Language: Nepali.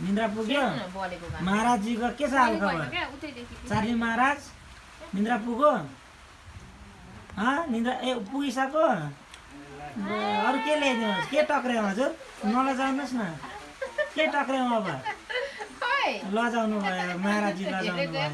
निन्द्रा पुग्यो? महाराजजीको के छ हाल खबर? चार्ली महाराज निन्द्रा पुग्यो निन्द्रा ए पुगिसक्यो? अरू के ल्याइदिनुहोस् के टक्र्याउँ हजुर? नलजाउनुहोस् न। के टक्र्याउँ अब? लजाउनु भयो महाराजजी लजाउनु भयो।